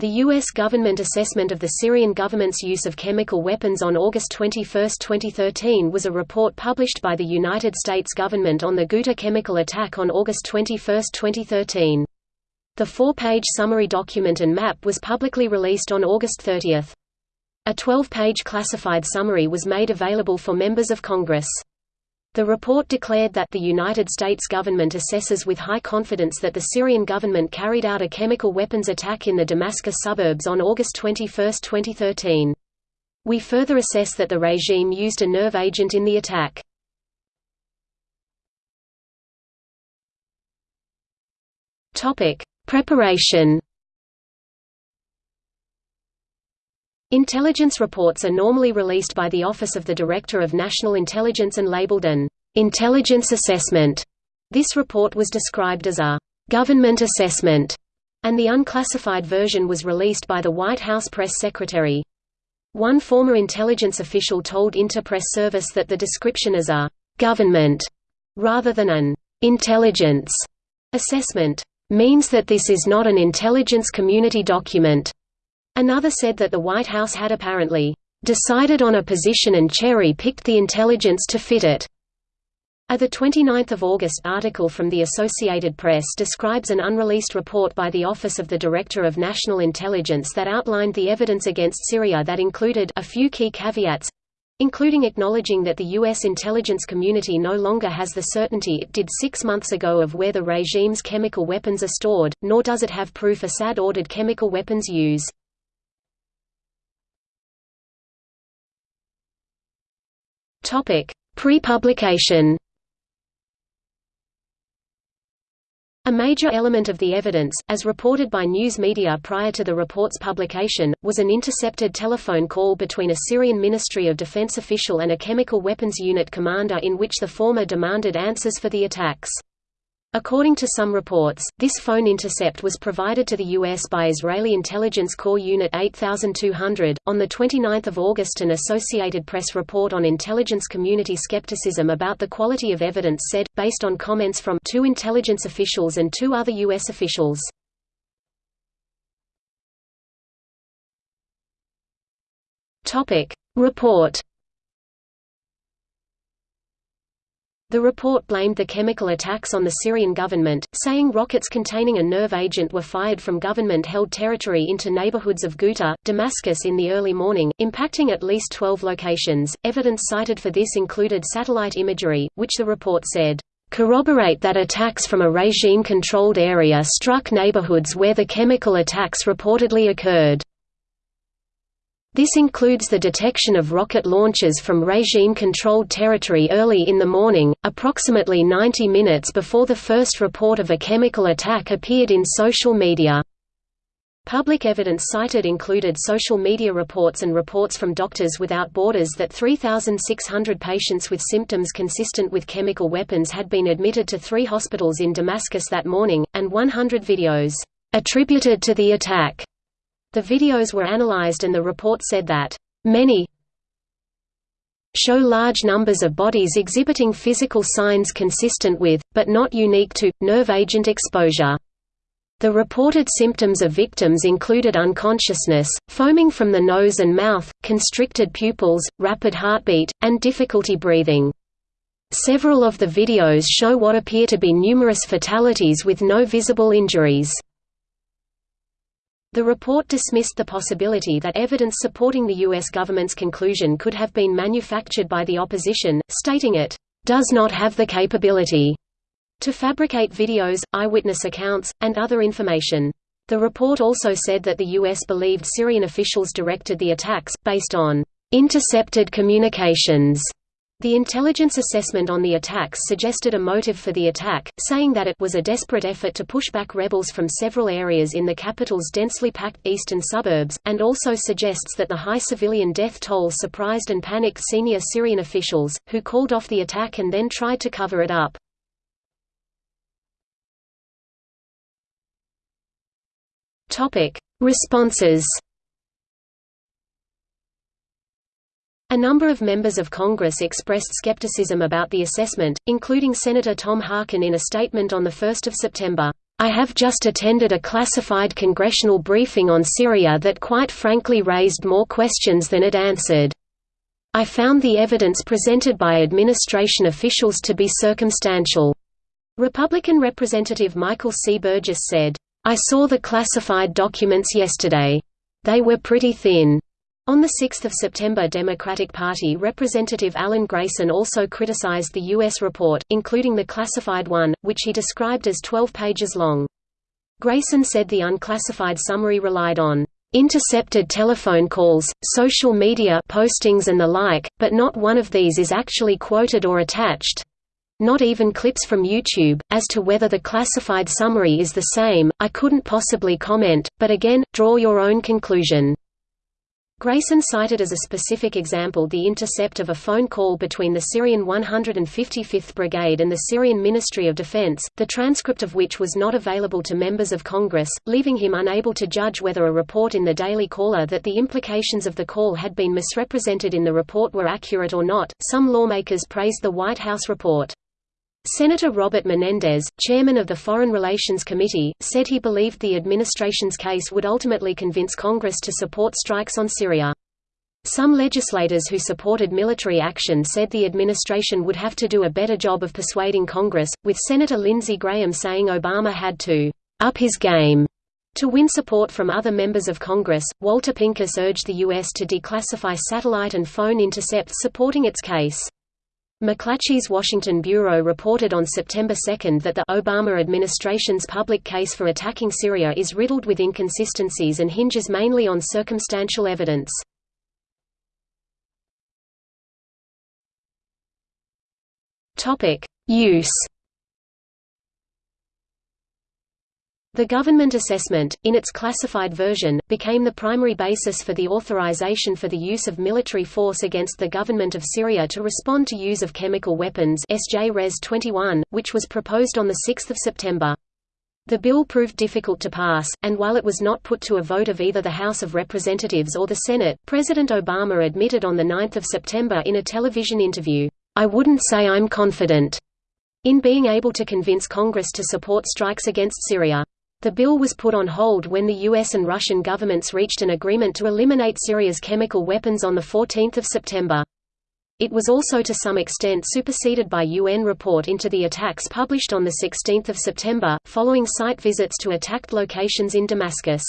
The U.S. government assessment of the Syrian government's use of chemical weapons on August 21, 2013 was a report published by the United States government on the Ghouta chemical attack on August 21, 2013. The four-page summary document and map was publicly released on August 30. A 12-page classified summary was made available for members of Congress. The report declared that the United States government assesses with high confidence that the Syrian government carried out a chemical weapons attack in the Damascus suburbs on August 21, 2013. We further assess that the regime used a nerve agent in the attack. Preparation. Intelligence reports are normally released by the Office of the Director of National Intelligence and labeled an intelligence assessment. This report was described as a government assessment, and the unclassified version was released by the White House press secretary. One former intelligence official told Interpress Service that the description as a government rather than an intelligence assessment means that this is not an intelligence community document. Another said that the White House had apparently decided on a position and cherry-picked the intelligence to fit it. Uh, a 29 August article from the Associated Press describes an unreleased report by the Office of the Director of National Intelligence that outlined the evidence against Syria that included a few key caveats including acknowledging that the U.S. intelligence community no longer has the certainty it did six months ago of where the regime's chemical weapons are stored, nor does it have proof Assad ordered chemical weapons use. Pre-publication A major element of the evidence, as reported by news media prior to the report's publication, was an intercepted telephone call between a Syrian Ministry of Defense official and a chemical weapons unit commander in which the former demanded answers for the attacks. According to some reports, this phone intercept was provided to the U.S. by Israeli Intelligence Corps Unit 8200. On 29 August, an Associated Press report on intelligence community skepticism about the quality of evidence said, based on comments from two intelligence officials and two other U.S. officials. Report The report blamed the chemical attacks on the Syrian government, saying rockets containing a nerve agent were fired from government-held territory into neighborhoods of Ghouta, Damascus in the early morning, impacting at least 12 locations. Evidence cited for this included satellite imagery, which the report said, corroborate that attacks from a regime-controlled area struck neighborhoods where the chemical attacks reportedly occurred. This includes the detection of rocket launches from regime-controlled territory early in the morning, approximately 90 minutes before the first report of a chemical attack appeared in social media. Public evidence cited included social media reports and reports from Doctors Without Borders that 3,600 patients with symptoms consistent with chemical weapons had been admitted to three hospitals in Damascus that morning, and 100 videos attributed to the attack the videos were analyzed and the report said that, "...many show large numbers of bodies exhibiting physical signs consistent with, but not unique to, nerve agent exposure." The reported symptoms of victims included unconsciousness, foaming from the nose and mouth, constricted pupils, rapid heartbeat, and difficulty breathing. Several of the videos show what appear to be numerous fatalities with no visible injuries. The report dismissed the possibility that evidence supporting the U.S. government's conclusion could have been manufactured by the opposition, stating it, "...does not have the capability." to fabricate videos, eyewitness accounts, and other information. The report also said that the U.S. believed Syrian officials directed the attacks, based on intercepted communications the intelligence assessment on the attacks suggested a motive for the attack, saying that it was a desperate effort to push back rebels from several areas in the capital's densely packed eastern suburbs, and also suggests that the high civilian death toll surprised and panicked senior Syrian officials, who called off the attack and then tried to cover it up. Responses A number of members of Congress expressed skepticism about the assessment, including Senator Tom Harkin in a statement on 1 September. I have just attended a classified congressional briefing on Syria that quite frankly raised more questions than it answered. I found the evidence presented by administration officials to be circumstantial. Republican Representative Michael C. Burgess said, I saw the classified documents yesterday. They were pretty thin. On 6 September Democratic Party Representative Alan Grayson also criticized the U.S. report, including the classified one, which he described as 12 pages long. Grayson said the unclassified summary relied on intercepted telephone calls, social media postings and the like, but not one of these is actually quoted or attached. Not even clips from YouTube. As to whether the classified summary is the same, I couldn't possibly comment, but again, draw your own conclusion. Grayson cited as a specific example the intercept of a phone call between the Syrian 155th Brigade and the Syrian Ministry of Defense, the transcript of which was not available to members of Congress, leaving him unable to judge whether a report in the Daily Caller that the implications of the call had been misrepresented in the report were accurate or not. Some lawmakers praised the White House report. Senator Robert Menendez, chairman of the Foreign Relations Committee, said he believed the administration's case would ultimately convince Congress to support strikes on Syria. Some legislators who supported military action said the administration would have to do a better job of persuading Congress, with Senator Lindsey Graham saying Obama had to up his game to win support from other members of Congress. Walter Pincus urged the U.S. to declassify satellite and phone intercepts supporting its case. McClatchy's Washington Bureau reported on September 2 that the Obama administration's public case for attacking Syria is riddled with inconsistencies and hinges mainly on circumstantial evidence. Use The government assessment, in its classified version, became the primary basis for the authorization for the use of military force against the government of Syria to respond to use of chemical weapons SJ Res 21, which was proposed on 6 September. The bill proved difficult to pass, and while it was not put to a vote of either the House of Representatives or the Senate, President Obama admitted on 9 September in a television interview, "...I wouldn't say I'm confident," in being able to convince Congress to support strikes against Syria. The bill was put on hold when the US and Russian governments reached an agreement to eliminate Syria's chemical weapons on 14 September. It was also to some extent superseded by UN report into the attacks published on 16 September, following site visits to attacked locations in Damascus.